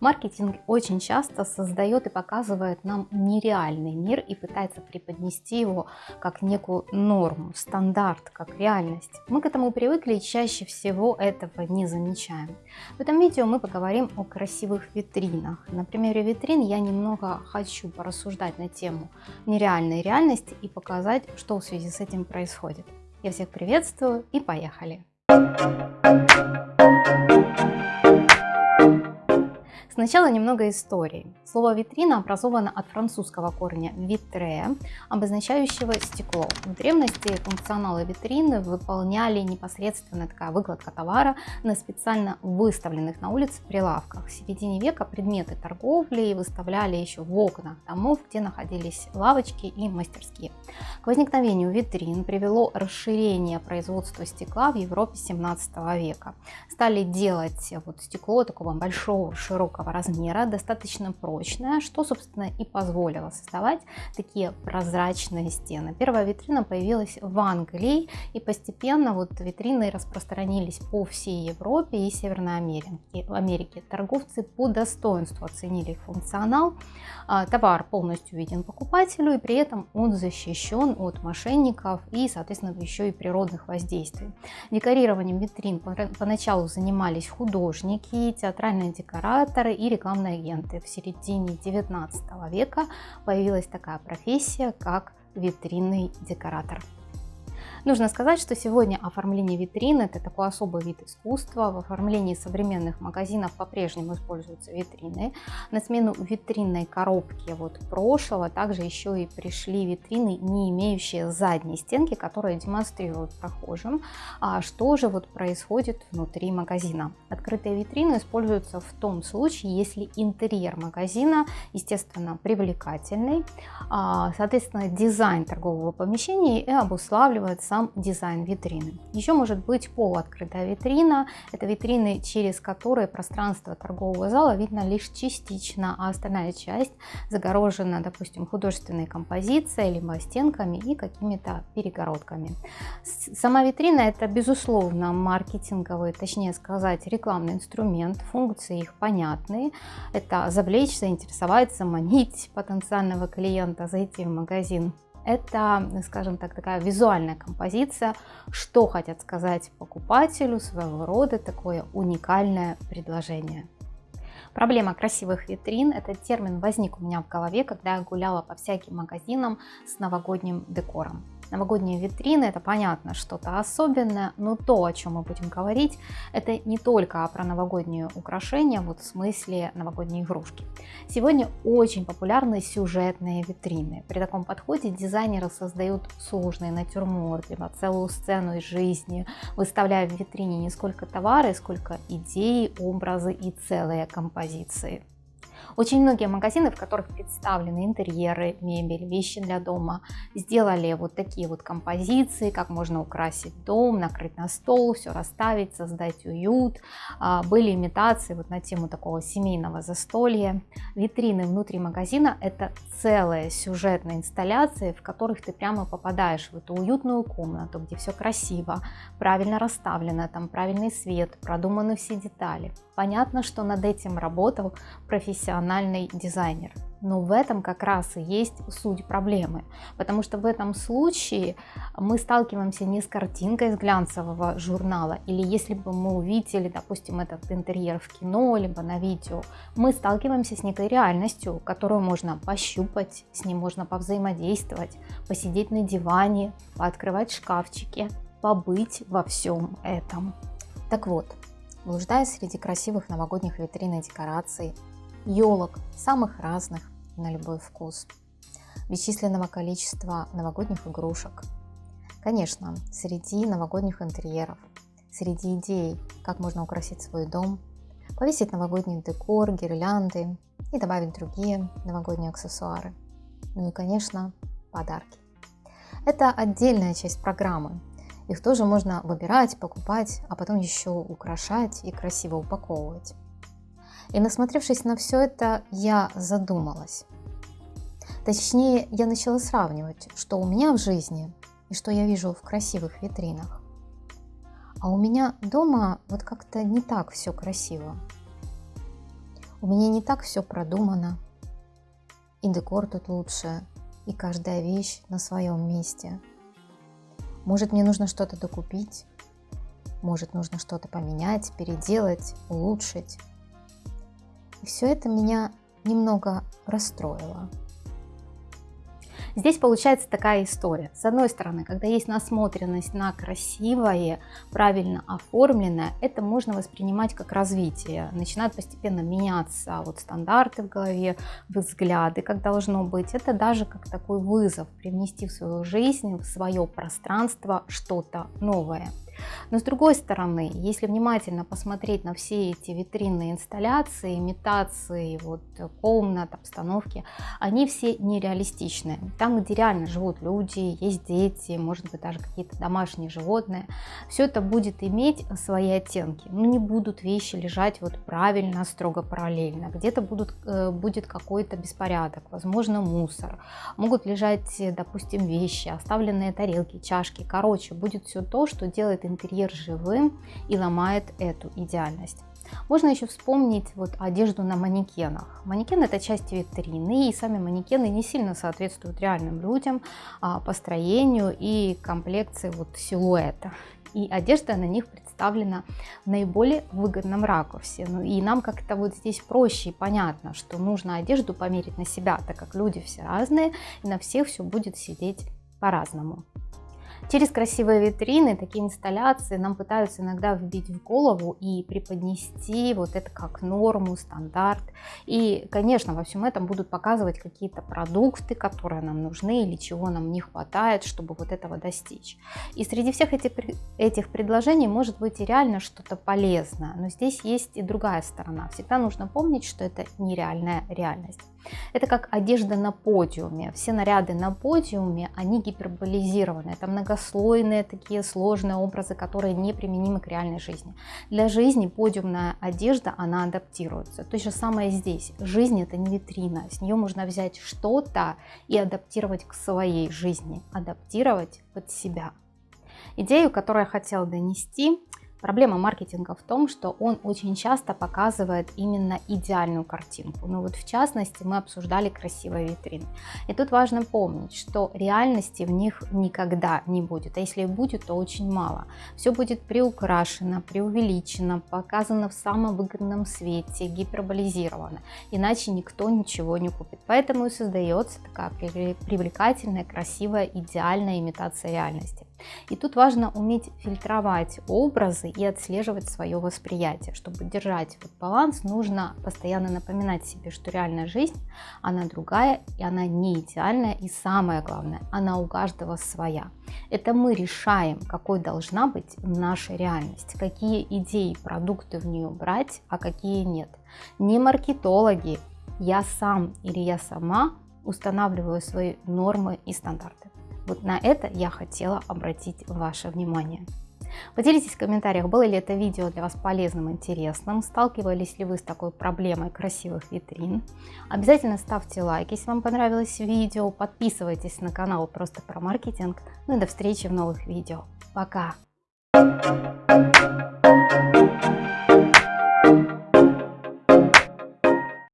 Маркетинг очень часто создает и показывает нам нереальный мир и пытается преподнести его как некую норму, стандарт, как реальность. Мы к этому привыкли и чаще всего этого не замечаем. В этом видео мы поговорим о красивых витринах. На примере витрин я немного хочу порассуждать на тему нереальной реальности и показать, что в связи с этим происходит. Я всех приветствую и поехали! Сначала немного истории. Слово «витрина» образовано от французского корня «витре», обозначающего стекло. В древности функционалы витрины выполняли непосредственно такая выкладка товара на специально выставленных на улице прилавках. В середине века предметы торговли выставляли еще в окнах домов, где находились лавочки и мастерские. К возникновению витрин привело расширение производства стекла в Европе 17 века. Стали делать вот стекло такого большого, широкого размера, достаточно прочная, что, собственно, и позволило создавать такие прозрачные стены. Первая витрина появилась в Англии, и постепенно вот витрины распространились по всей Европе и Северной Америке. Америке торговцы по достоинству оценили их функционал. А, товар полностью виден покупателю, и при этом он защищен от мошенников и, соответственно, еще и природных воздействий. Декорированием витрин поначалу занимались художники, театральные декораторы и рекламные агенты. В середине 19 века появилась такая профессия, как витринный декоратор. Нужно сказать, что сегодня оформление витрин – это такой особый вид искусства. В оформлении современных магазинов по-прежнему используются витрины. На смену витринной коробки вот прошлого также еще и пришли витрины, не имеющие задней стенки, которые демонстрируют прохожим, а что же вот происходит внутри магазина. Открытые витрины используются в том случае, если интерьер магазина, естественно, привлекательный, а, соответственно, дизайн торгового помещения и обуславливается сам дизайн витрины. Еще может быть полуоткрытая витрина. Это витрины, через которые пространство торгового зала видно лишь частично, а остальная часть загорожена, допустим, художественной композицией, либо стенками и какими-то перегородками. Сама витрина это, безусловно, маркетинговый, точнее сказать, рекламный инструмент. Функции их понятны. Это завлечь, заинтересовать, заманить потенциального клиента, зайти в магазин это, скажем так, такая визуальная композиция, что хотят сказать покупателю, своего рода такое уникальное предложение. Проблема красивых витрин, этот термин возник у меня в голове, когда я гуляла по всяким магазинам с новогодним декором. Новогодние витрины, это понятно, что-то особенное, но то, о чем мы будем говорить, это не только про новогодние украшения, вот в смысле новогодние игрушки. Сегодня очень популярны сюжетные витрины. При таком подходе дизайнеры создают сложные натюрморты, либо целую сцену из жизни, выставляя в витрине не сколько товары, сколько идей, образы и целые композиции. Очень многие магазины, в которых представлены интерьеры, мебель, вещи для дома, сделали вот такие вот композиции, как можно украсить дом, накрыть на стол, все расставить, создать уют. А, были имитации вот на тему такого семейного застолья. Витрины внутри магазина это целые сюжетные инсталляции, в которых ты прямо попадаешь в эту уютную комнату, где все красиво, правильно расставлено, там правильный свет, продуманы все детали. Понятно, что над этим работал профессиональный дизайнер. Но в этом как раз и есть суть проблемы, потому что в этом случае мы сталкиваемся не с картинкой из глянцевого журнала, или если бы мы увидели, допустим, этот интерьер в кино, либо на видео, мы сталкиваемся с некой реальностью, которую можно пощупать, с ней можно повзаимодействовать, посидеть на диване, пооткрывать шкафчики, побыть во всем этом. Так вот, блуждая среди красивых новогодних витрин и декораций, елок самых разных на любой вкус, бесчисленного количества новогодних игрушек. Конечно, среди новогодних интерьеров, среди идей, как можно украсить свой дом, повесить новогодний декор, гирлянды и добавить другие новогодние аксессуары. Ну и, конечно, подарки. Это отдельная часть программы, их тоже можно выбирать, покупать, а потом еще украшать и красиво упаковывать. И насмотревшись на все это, я задумалась. Точнее, я начала сравнивать, что у меня в жизни и что я вижу в красивых витринах. А у меня дома вот как-то не так все красиво. У меня не так все продумано, и декор тут лучше, и каждая вещь на своем месте. Может, мне нужно что-то докупить, может, нужно что-то поменять, переделать, улучшить. И все это меня немного расстроило. Здесь получается такая история. С одной стороны, когда есть насмотренность на красивое, правильно оформленное, это можно воспринимать как развитие. Начинают постепенно меняться вот стандарты в голове, взгляды, как должно быть. Это даже как такой вызов привнести в свою жизнь, в свое пространство что-то новое. Но с другой стороны, если внимательно посмотреть на все эти витринные инсталляции, имитации вот, комнат, обстановки, они все нереалистичны. Там, где реально живут люди, есть дети, может быть даже какие-то домашние животные, все это будет иметь свои оттенки. Ну, не будут вещи лежать вот правильно, строго параллельно. Где-то будут, э, будет какой-то беспорядок, возможно мусор. Могут лежать, допустим, вещи, оставленные тарелки, чашки. Короче, будет все то, что делает интерьер живым и ломает эту идеальность. Можно еще вспомнить вот одежду на манекенах. Манекен это часть витрины, и сами манекены не сильно соответствуют реальным людям а, по строению и комплекции вот силуэта. И одежда на них представлена в наиболее выгодном ракурсе. Ну и нам как-то вот здесь проще и понятно, что нужно одежду померить на себя, так как люди все разные, и на всех все будет сидеть по-разному. Через красивые витрины, такие инсталляции нам пытаются иногда вбить в голову и преподнести вот это как норму, стандарт. И, конечно, во всем этом будут показывать какие-то продукты, которые нам нужны или чего нам не хватает, чтобы вот этого достичь. И среди всех этих, этих предложений может быть и реально что-то полезное, но здесь есть и другая сторона. Всегда нужно помнить, что это нереальная реальность. Это как одежда на подиуме. Все наряды на подиуме, они гиперболизированы. Это многослойные такие сложные образы, которые неприменимы к реальной жизни. Для жизни подиумная одежда, она адаптируется. То же самое здесь. Жизнь это не витрина. С нее можно взять что-то и адаптировать к своей жизни. Адаптировать под себя. Идею, которую я хотела донести, Проблема маркетинга в том, что он очень часто показывает именно идеальную картинку. Ну вот в частности мы обсуждали красивые витрины. И тут важно помнить, что реальности в них никогда не будет. А если и будет, то очень мало. Все будет приукрашено, преувеличено, показано в самом выгодном свете, гиперболизировано. Иначе никто ничего не купит. Поэтому и создается такая привлекательная, красивая, идеальная имитация реальности. И тут важно уметь фильтровать образы и отслеживать свое восприятие. Чтобы держать вот баланс, нужно постоянно напоминать себе, что реальная жизнь, она другая, и она не идеальная, и самое главное, она у каждого своя. Это мы решаем, какой должна быть наша реальность, какие идеи, продукты в нее брать, а какие нет. Не маркетологи, я сам или я сама устанавливаю свои нормы и стандарты. Вот на это я хотела обратить ваше внимание. Поделитесь в комментариях, было ли это видео для вас полезным, интересным, сталкивались ли вы с такой проблемой красивых витрин. Обязательно ставьте лайк, если вам понравилось видео, подписывайтесь на канал просто про маркетинг. Ну и до встречи в новых видео. Пока! Thank you.